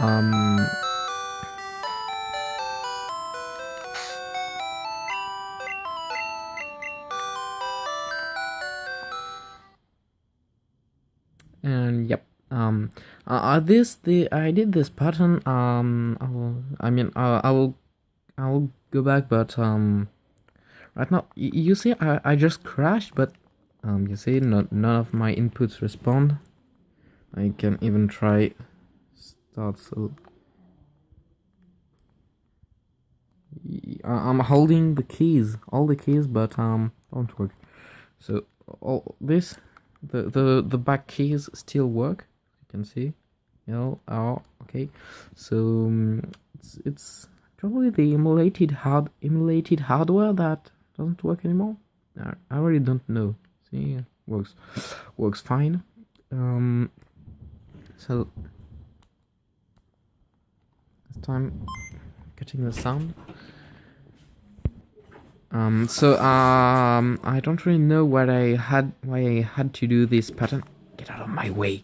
Um. And yep. Um. Uh, uh, this the I did this pattern. Um. I will. I mean. Uh, I will. I will go back, but um. Right now, you see, I I just crashed, but um. You see, not none of my inputs respond. I can even try so I'm holding the keys all the keys but um don't work so all this the the the back keys still work you can see. L R okay. So um, it's it's probably the emulated hard emulated hardware that doesn't work anymore. I, I really don't know. See works works fine. Um so this time getting the sound. Um so um I don't really know what I had why I had to do this pattern. Get out of my way.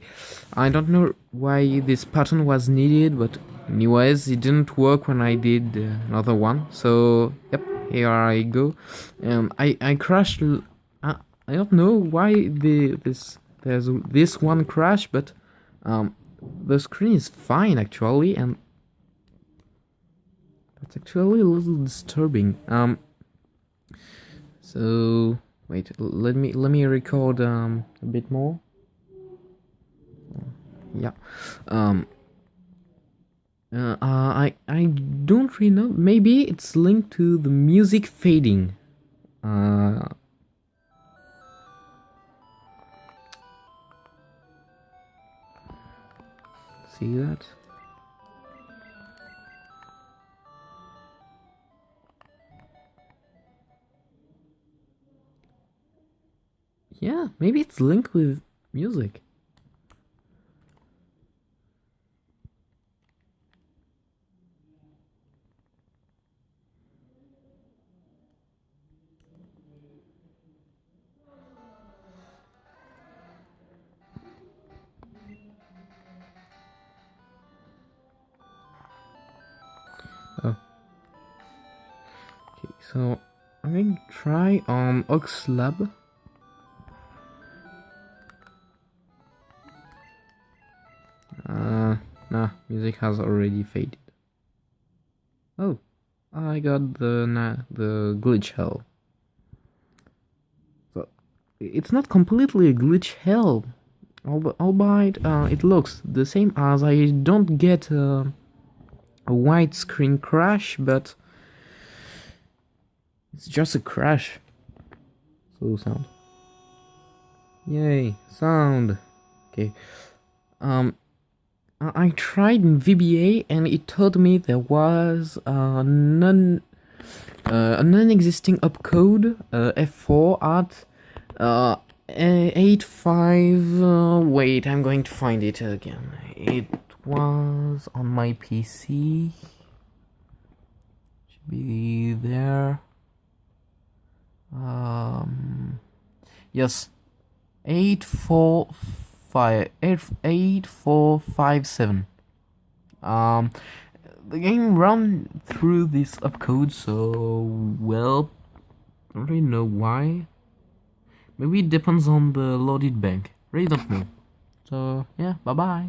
I don't know why this pattern was needed, but anyways, it didn't work when I did uh, another one. So yep, here I go. Um I I crashed I don't know why the this there's this one crash, but um, the screen is fine actually, and that's actually a little disturbing. Um, so wait, let me let me record um a bit more. Yeah, um. Uh, uh, I I don't really know. Maybe it's linked to the music fading. Uh, see that? Yeah, maybe it's linked with music. Oh. Okay, so I'm going to try um Oxlab. Music has already faded. Oh, I got the the glitch hell. So it's not completely a glitch hell, alb- albeit uh, it looks the same as I don't get uh, a white screen crash, but it's just a crash. Slow sound. Yay, sound. Okay. Um, I tried VBA and it told me there was a non uh, a non-existing opcode uh, F4 at uh, a- 85 uh, wait I'm going to find it again. It was on my PC should be there. Um yes. Eight four five eight eight four five seven. Um, the game run through this opcode, so well, I don't really know why. Maybe it depends on the loaded bank. Really don't know. So yeah, bye bye.